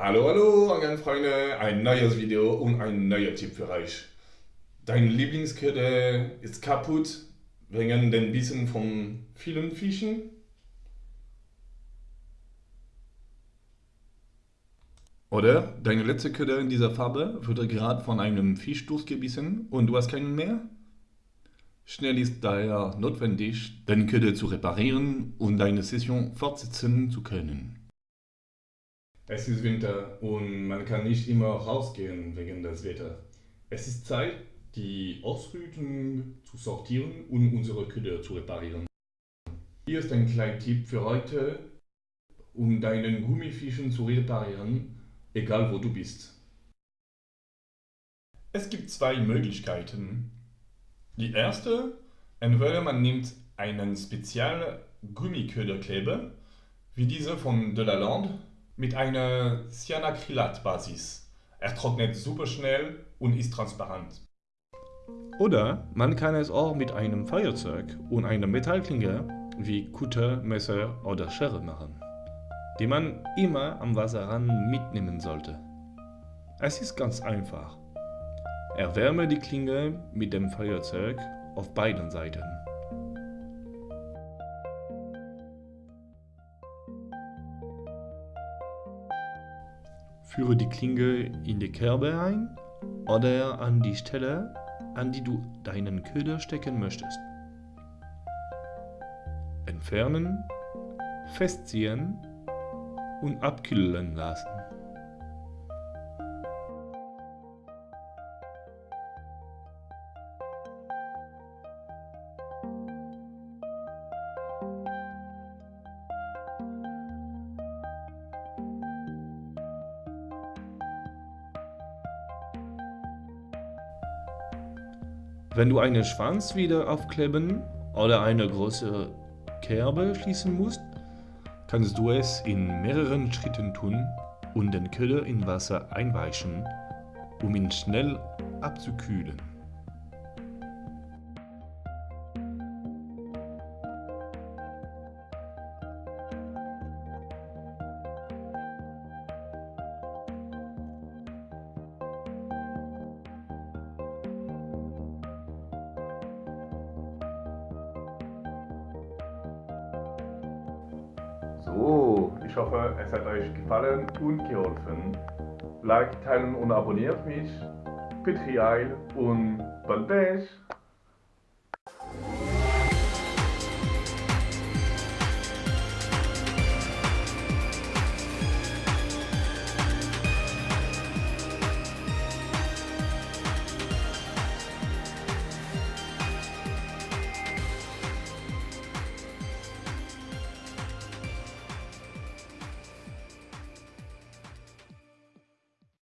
Hallo, hallo, Angelfreunde, ein neues Video und ein neuer Tipp für euch. Dein Lieblingsköder ist kaputt wegen den Bissen von vielen Fischen? Oder deine letzte Köder in dieser Farbe wurde gerade von einem Fisch durchgebissen und du hast keinen mehr? Schnell ist daher notwendig, deinen Köder zu reparieren und deine Session fortsetzen zu können. Es ist Winter und man kann nicht immer rausgehen wegen des Wetters. Es ist Zeit, die Ausrüstung zu sortieren und unsere Köder zu reparieren. Hier ist ein kleiner Tipp für heute, um deinen Gummifischen zu reparieren, egal wo du bist. Es gibt zwei Möglichkeiten. Die erste, entweder man nimmt einen speziellen Gummiköderkleber, wie diese von Delalande, mit einer Cyanacrylat-Basis. Er trocknet super schnell und ist transparent. Oder man kann es auch mit einem Feuerzeug und einer Metallklinge wie Kutter, Messer oder Schere machen, die man immer am Wasserrand mitnehmen sollte. Es ist ganz einfach. Erwärme die Klinge mit dem Feuerzeug auf beiden Seiten. Führe die Klinge in die Kerbe ein oder an die Stelle, an die du deinen Köder stecken möchtest. Entfernen, festziehen und abkühlen lassen. Wenn du einen Schwanz wieder aufkleben oder eine große Kerbe schließen musst, kannst du es in mehreren Schritten tun und den Köder in Wasser einweichen, um ihn schnell abzukühlen. So, ich hoffe, es hat euch gefallen und geholfen. Like, teilen und abonniert mich. Petri Eil und Bon